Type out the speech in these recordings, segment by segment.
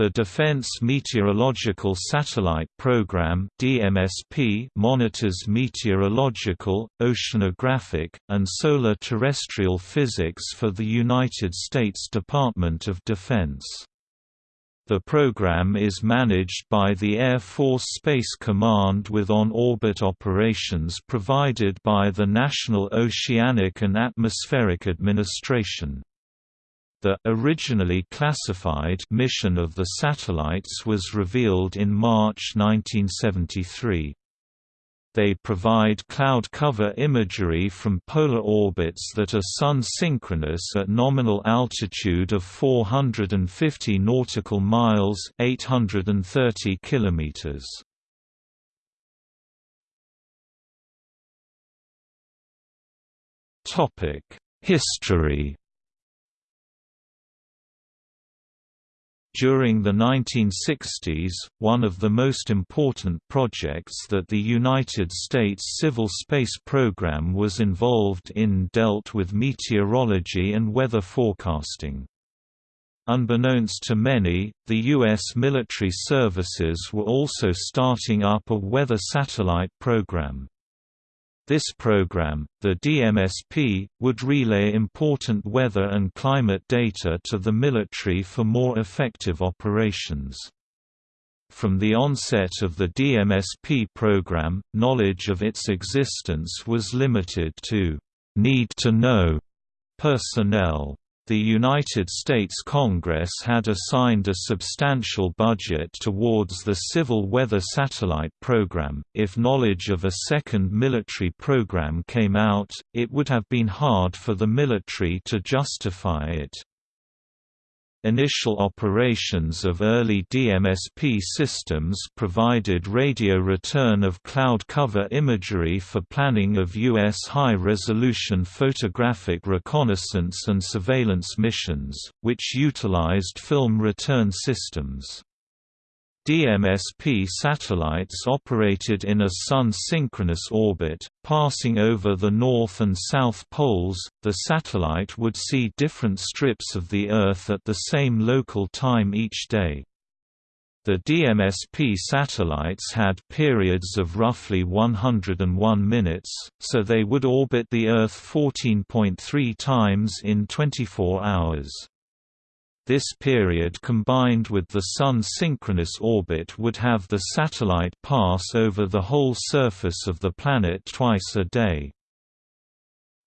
The Defense Meteorological Satellite Program (DMSP) monitors meteorological, oceanographic, and solar terrestrial physics for the United States Department of Defense. The program is managed by the Air Force Space Command with on-orbit operations provided by the National Oceanic and Atmospheric Administration. The originally classified mission of the satellites was revealed in March 1973. They provide cloud cover imagery from polar orbits that are sun-synchronous at nominal altitude of 450 nautical miles (830 kilometers). Topic: History During the 1960s, one of the most important projects that the United States Civil Space Program was involved in dealt with meteorology and weather forecasting. Unbeknownst to many, the U.S. military services were also starting up a weather satellite program. This program, the DMSP, would relay important weather and climate data to the military for more effective operations. From the onset of the DMSP program, knowledge of its existence was limited to need to know personnel. The United States Congress had assigned a substantial budget towards the Civil Weather Satellite Program. If knowledge of a second military program came out, it would have been hard for the military to justify it. Initial operations of early DMSP systems provided radio return of cloud cover imagery for planning of U.S. high-resolution photographic reconnaissance and surveillance missions, which utilized film return systems. DMSP satellites operated in a sun-synchronous orbit, passing over the North and South Poles. The satellite would see different strips of the Earth at the same local time each day. The DMSP satellites had periods of roughly 101 minutes, so they would orbit the Earth 14.3 times in 24 hours. This period combined with the Sun synchronous orbit would have the satellite pass over the whole surface of the planet twice a day.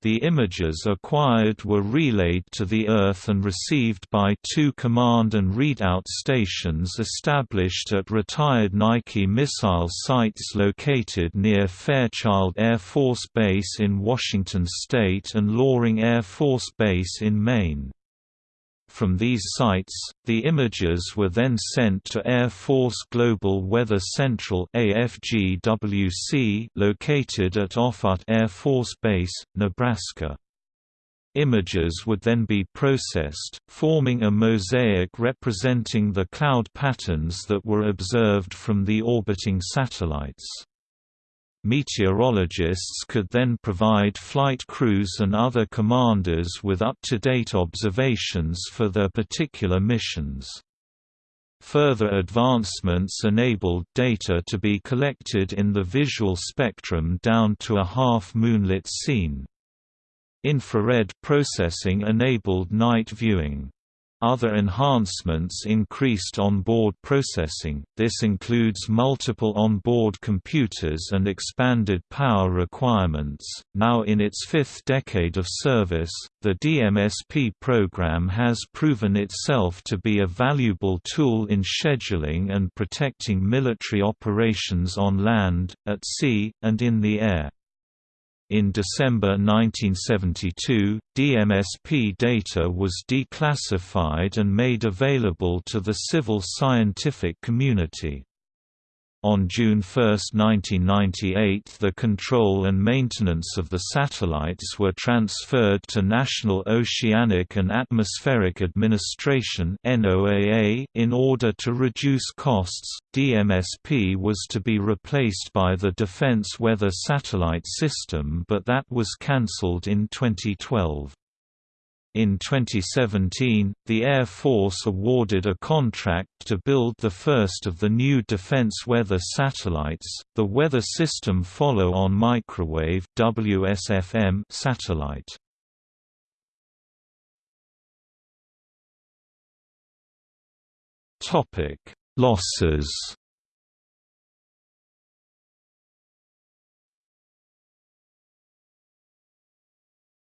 The images acquired were relayed to the Earth and received by two command and readout stations established at retired Nike missile sites located near Fairchild Air Force Base in Washington State and Loring Air Force Base in Maine. From these sites, the images were then sent to Air Force Global Weather Central AFGWC located at Offutt Air Force Base, Nebraska. Images would then be processed, forming a mosaic representing the cloud patterns that were observed from the orbiting satellites. Meteorologists could then provide flight crews and other commanders with up-to-date observations for their particular missions. Further advancements enabled data to be collected in the visual spectrum down to a half-moonlit scene. Infrared processing enabled night viewing. Other enhancements increased on-board processing, this includes multiple on-board computers and expanded power requirements. Now in its fifth decade of service, the DMSP program has proven itself to be a valuable tool in scheduling and protecting military operations on land, at sea, and in the air. In December 1972, DMSP data was declassified and made available to the civil scientific community. On June 1, 1998 the control and maintenance of the satellites were transferred to National Oceanic and Atmospheric Administration in order to reduce costs, DMSP was to be replaced by the Defense Weather Satellite System but that was cancelled in 2012. In 2017, the Air Force awarded a contract to build the first of the new Defense Weather Satellites, the Weather System Follow-on Microwave WSFM satellite. Topic: Losses.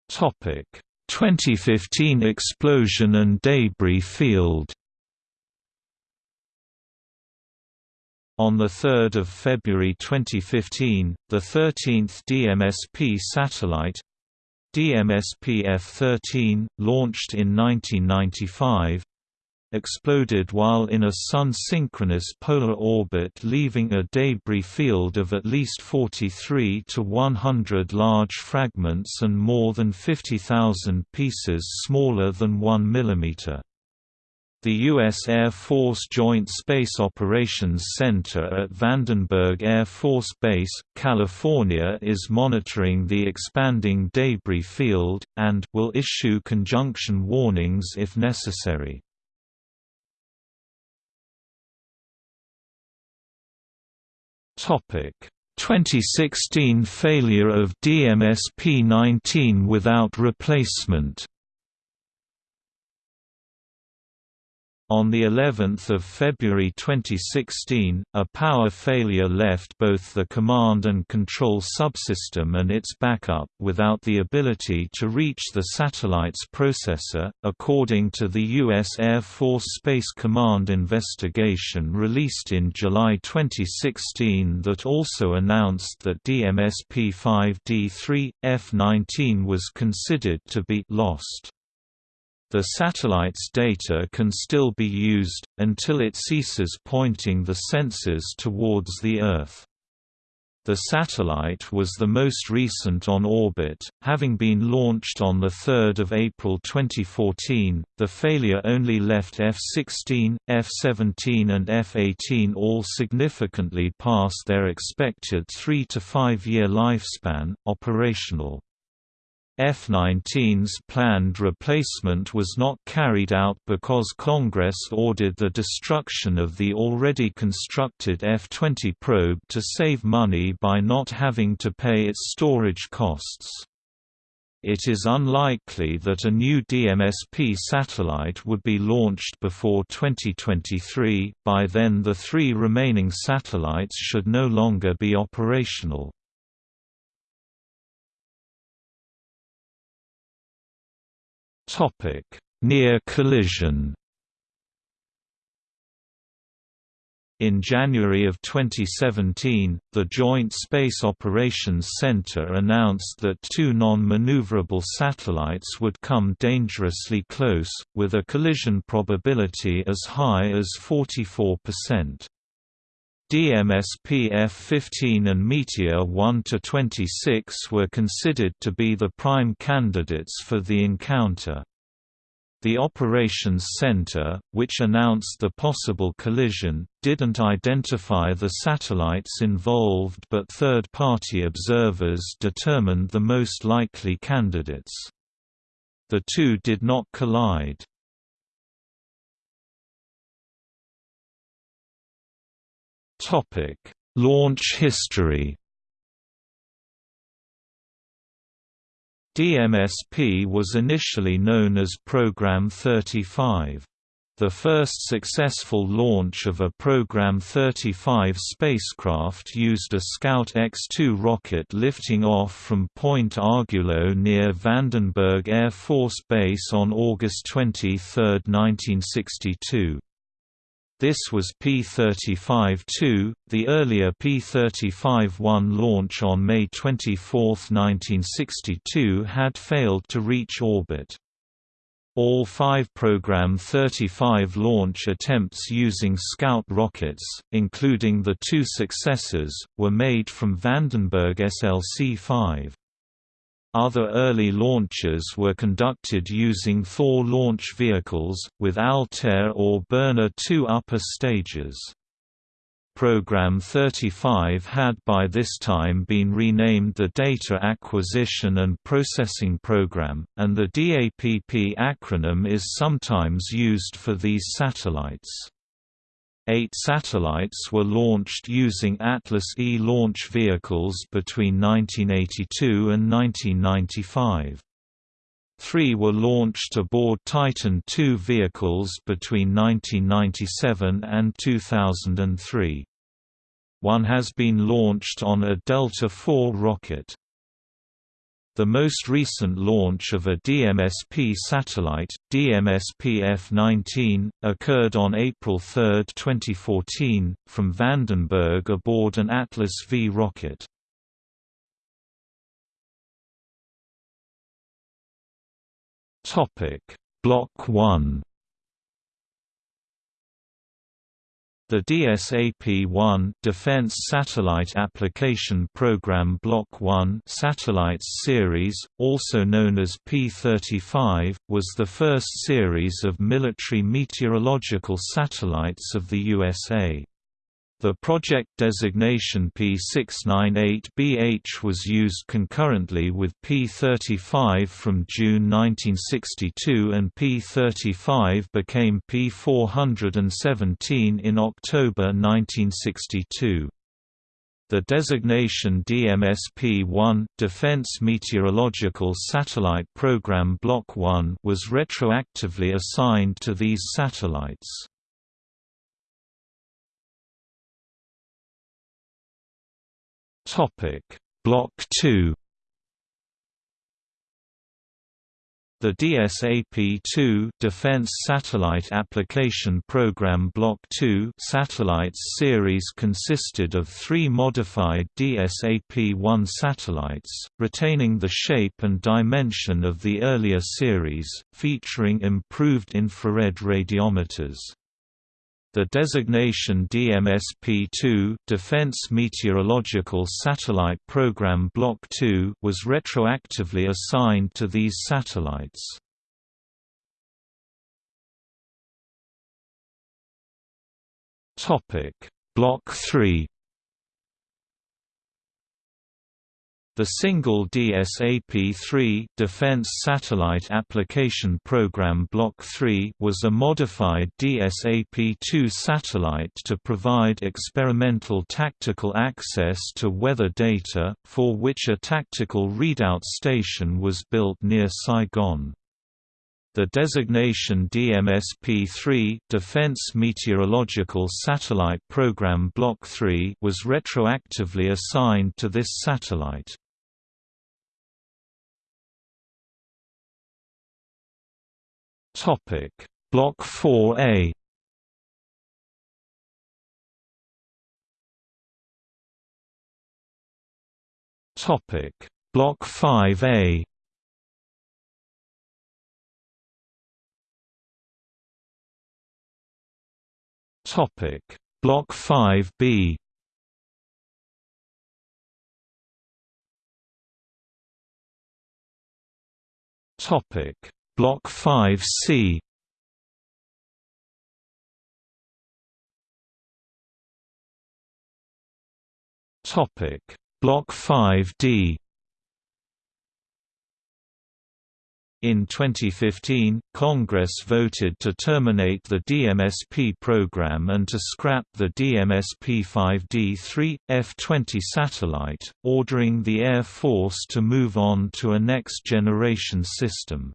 Topic: 2015 explosion and debris field. On 3 February 2015, the 13th DMSP satellite DMSP F-13, launched in 1995, exploded while in a Sun-synchronous polar orbit leaving a debris field of at least 43 to 100 large fragments and more than 50,000 pieces smaller than 1 mm. The U.S. Air Force Joint Space Operations Center at Vandenberg Air Force Base, California is monitoring the expanding debris field, and will issue conjunction warnings if necessary. Topic. 2016 failure of DMSP-19 without replacement On the 11th of February 2016, a power failure left both the command and control subsystem and its backup without the ability to reach the satellite's processor, according to the U.S. Air Force Space Command investigation released in July 2016 that also announced that DMSP-5D3, F-19 was considered to be lost. The satellite's data can still be used, until it ceases pointing the sensors towards the Earth. The satellite was the most recent on orbit, having been launched on 3 April 2014. The failure only left F-16, F-17 and F-18 all significantly past their expected 3 to 5 year lifespan, operational. F-19's planned replacement was not carried out because Congress ordered the destruction of the already constructed F-20 probe to save money by not having to pay its storage costs. It is unlikely that a new DMSP satellite would be launched before 2023, by then the three remaining satellites should no longer be operational. Topic: Near collision. In January of 2017, the Joint Space Operations Center announced that two non-maneuverable satellites would come dangerously close, with a collision probability as high as 44%. DMSP F-15 and Meteor 1–26 were considered to be the prime candidates for the encounter. The Operations Center, which announced the possible collision, didn't identify the satellites involved but third-party observers determined the most likely candidates. The two did not collide. Topic: Launch history. DMSP was initially known as Program 35. The first successful launch of a Program 35 spacecraft used a Scout X-2 rocket lifting off from Point Arguello near Vandenberg Air Force Base on August 23, 1962. This was P-35-2, the earlier P-35-1 launch on May 24, 1962 had failed to reach orbit. All five Program 35 launch attempts using Scout rockets, including the two successors, were made from Vandenberg SLC-5. Other early launches were conducted using Thor launch vehicles, with Altair or Burner 2 upper stages. Program 35 had by this time been renamed the Data Acquisition and Processing Program, and the DAPP acronym is sometimes used for these satellites. Eight satellites were launched using Atlas E launch vehicles between 1982 and 1995. Three were launched aboard Titan II vehicles between 1997 and 2003. One has been launched on a Delta IV rocket. The most recent launch of a DMSP satellite, DMSP F-19, occurred on April 3, 2014, from Vandenberg aboard an Atlas V rocket. Block 1 The DSAP-1 Defense Satellite Application Program Block 1 Satellites series, also known as P-35, was the first series of military meteorological satellites of the USA. The project designation P698BH was used concurrently with P35 from June 1962 and P35 became P417 in October 1962. The designation DMSP-1 Defense Meteorological Satellite Program Block 1 was retroactively assigned to these satellites. Topic: Block 2 The DSAP-2 Defense Satellite Application Program Block 2 satellites series consisted of three modified DSAP-1 satellites, retaining the shape and dimension of the earlier series, featuring improved infrared radiometers. The designation DMSP-2 Defense Meteorological Satellite Program Block 2 was retroactively assigned to these satellites. Topic: Block 3 The single DSAP-3 Defense Satellite Application Program Block 3 was a modified DSAP-2 satellite to provide experimental tactical access to weather data, for which a tactical readout station was built near Saigon. The designation DMSP-3 Defense Meteorological Satellite Program Block 3 was retroactively assigned to this satellite. Topic. Block 4A Topic. Block 5A Topic. Block 5B Topic Block 5C Topic. Block 5D In 2015, Congress voted to terminate the DMSP program and to scrap the DMSP-5D-3, F-20 satellite, ordering the Air Force to move on to a next-generation system.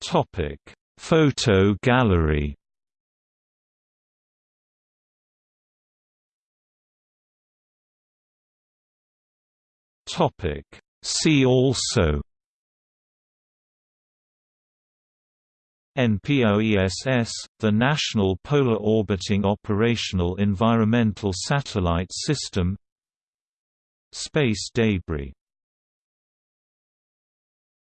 Topic: Photo gallery. Topic: See also. NPOESS, the National Polar Orbiting Operational Environmental Satellite System Space debris